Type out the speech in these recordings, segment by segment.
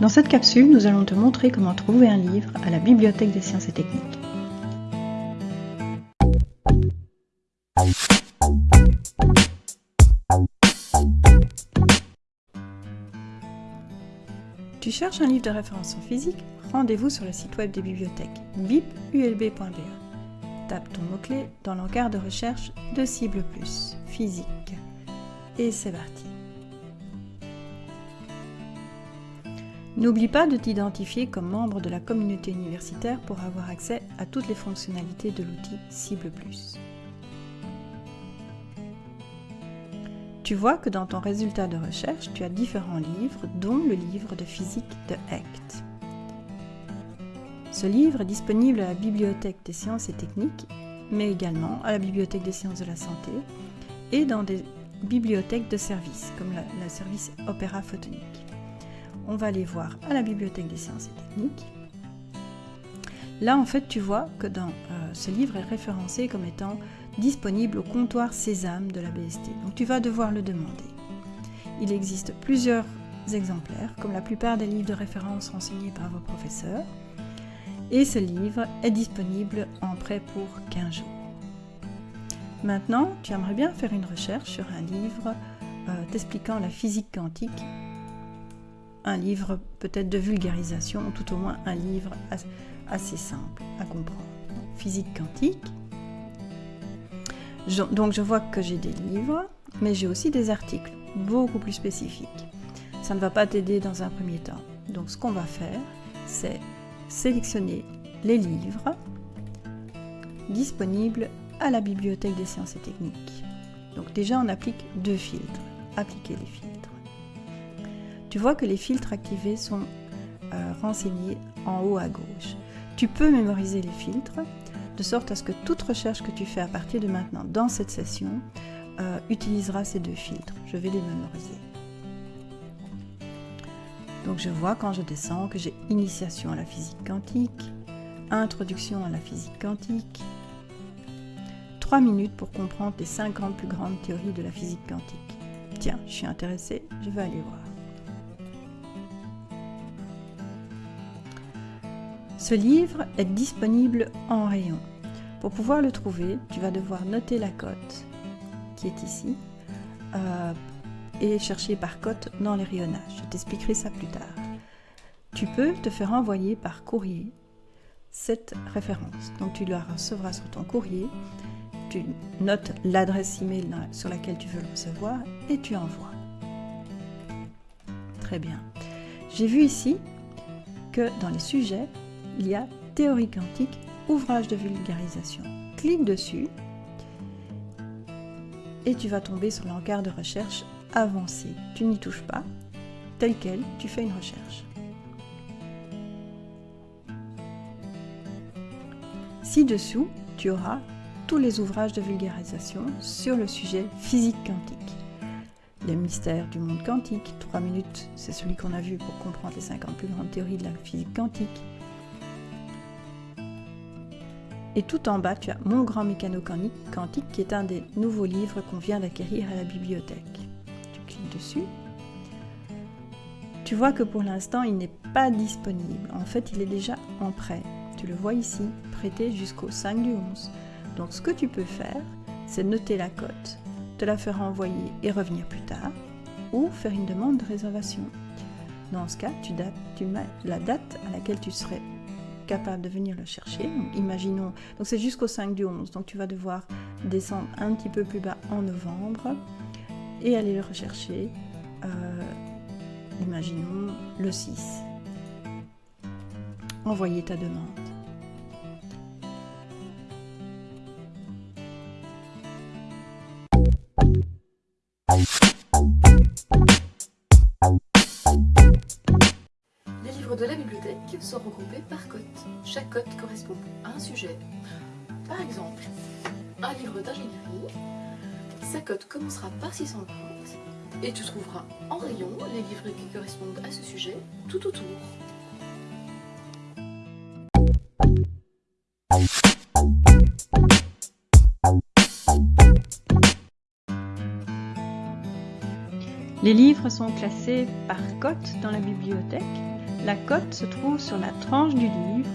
Dans cette capsule, nous allons te montrer comment trouver un livre à la Bibliothèque des sciences et techniques. Tu cherches un livre de référence en physique? Rendez-vous sur le site web des bibliothèques bipulb.be. Tape ton mot-clé dans l'encart de recherche de Cible Plus, physique. Et c'est parti. N'oublie pas de t'identifier comme membre de la communauté universitaire pour avoir accès à toutes les fonctionnalités de l'outil Cible. Tu vois que dans ton résultat de recherche, tu as différents livres, dont le livre de physique de Hecht. Ce livre est disponible à la Bibliothèque des sciences et techniques, mais également à la Bibliothèque des sciences de la santé et dans des bibliothèques de services, comme le service Opéra Photonique on va aller voir à la Bibliothèque des sciences et techniques. Là, en fait, tu vois que dans euh, ce livre est référencé comme étant disponible au comptoir Sésame de la BST. Donc, tu vas devoir le demander. Il existe plusieurs exemplaires, comme la plupart des livres de référence renseignés par vos professeurs. Et ce livre est disponible en prêt pour 15 jours. Maintenant, tu aimerais bien faire une recherche sur un livre euh, t'expliquant la physique quantique un livre peut-être de vulgarisation, ou tout au moins un livre assez simple à comprendre. Physique quantique. donc je vois que j'ai des livres, mais j'ai aussi des articles beaucoup plus spécifiques. Ça ne va pas t'aider dans un premier temps. Donc ce qu'on va faire, c'est sélectionner les livres disponibles à la Bibliothèque des sciences et techniques. Donc déjà on applique deux filtres. Appliquer les filtres tu vois que les filtres activés sont euh, renseignés en haut à gauche. Tu peux mémoriser les filtres de sorte à ce que toute recherche que tu fais à partir de maintenant dans cette session euh, utilisera ces deux filtres. Je vais les mémoriser. Donc je vois quand je descends que j'ai initiation à la physique quantique, introduction à la physique quantique, 3 minutes pour comprendre les 50 plus grandes théories de la physique quantique. Tiens, je suis intéressée, je vais aller voir. Ce livre est disponible en rayon. Pour pouvoir le trouver, tu vas devoir noter la cote qui est ici euh, et chercher par cote dans les rayonnages. Je t'expliquerai ça plus tard. Tu peux te faire envoyer par courrier cette référence. Donc tu la recevras sur ton courrier, tu notes l'adresse email sur laquelle tu veux le recevoir et tu envoies. Très bien. J'ai vu ici que dans les sujets, il y a Théorie quantique, ouvrage de vulgarisation. Clique dessus et tu vas tomber sur l'encart de recherche avancé. Tu n'y touches pas, tel quel, tu fais une recherche. Ci-dessous, tu auras tous les ouvrages de vulgarisation sur le sujet physique quantique. Les mystères du monde quantique, 3 minutes, c'est celui qu'on a vu pour comprendre les 50 plus grandes théories de la physique quantique. Et tout en bas, tu as Mon grand mécano quantique qui est un des nouveaux livres qu'on vient d'acquérir à la bibliothèque. Tu cliques dessus. Tu vois que pour l'instant, il n'est pas disponible. En fait, il est déjà en prêt. Tu le vois ici, prêté jusqu'au 5 du 11. Donc ce que tu peux faire, c'est noter la cote, te la faire envoyer et revenir plus tard, ou faire une demande de réservation. Dans ce cas, tu, dates, mets la date à laquelle tu serais capable de venir le chercher. imaginons, donc c'est jusqu'au 5 du 11, donc tu vas devoir descendre un petit peu plus bas en novembre et aller le rechercher, euh, imaginons le 6. Envoyer ta demande. De la bibliothèque sont regroupés par cote. Chaque cote correspond à un sujet. Par exemple, un livre d'ingénierie, sa cote commencera par 630 et tu trouveras en rayon les livres qui correspondent à ce sujet tout autour. Les livres sont classés par cote dans la bibliothèque la cote se trouve sur la tranche du livre.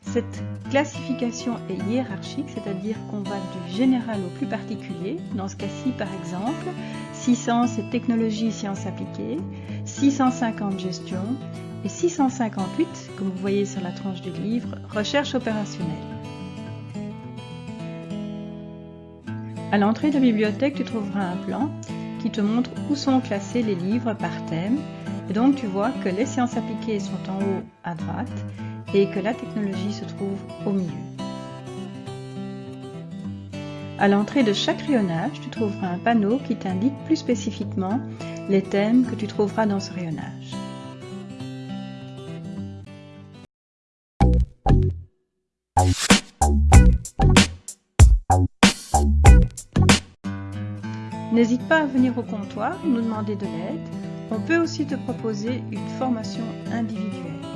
Cette classification est hiérarchique, c'est-à-dire qu'on va du général au plus particulier. Dans ce cas-ci, par exemple, 600 c'est technologie et sciences appliquées, 650 gestion et 658, comme vous voyez sur la tranche du livre, recherche opérationnelle. À l'entrée de bibliothèque, tu trouveras un plan qui te montre où sont classés les livres par thème. Et donc tu vois que les sciences appliquées sont en haut à droite et que la technologie se trouve au milieu. À l'entrée de chaque rayonnage, tu trouveras un panneau qui t'indique plus spécifiquement les thèmes que tu trouveras dans ce rayonnage. N'hésite pas à venir au comptoir, nous demander de l'aide. On peut aussi te proposer une formation individuelle.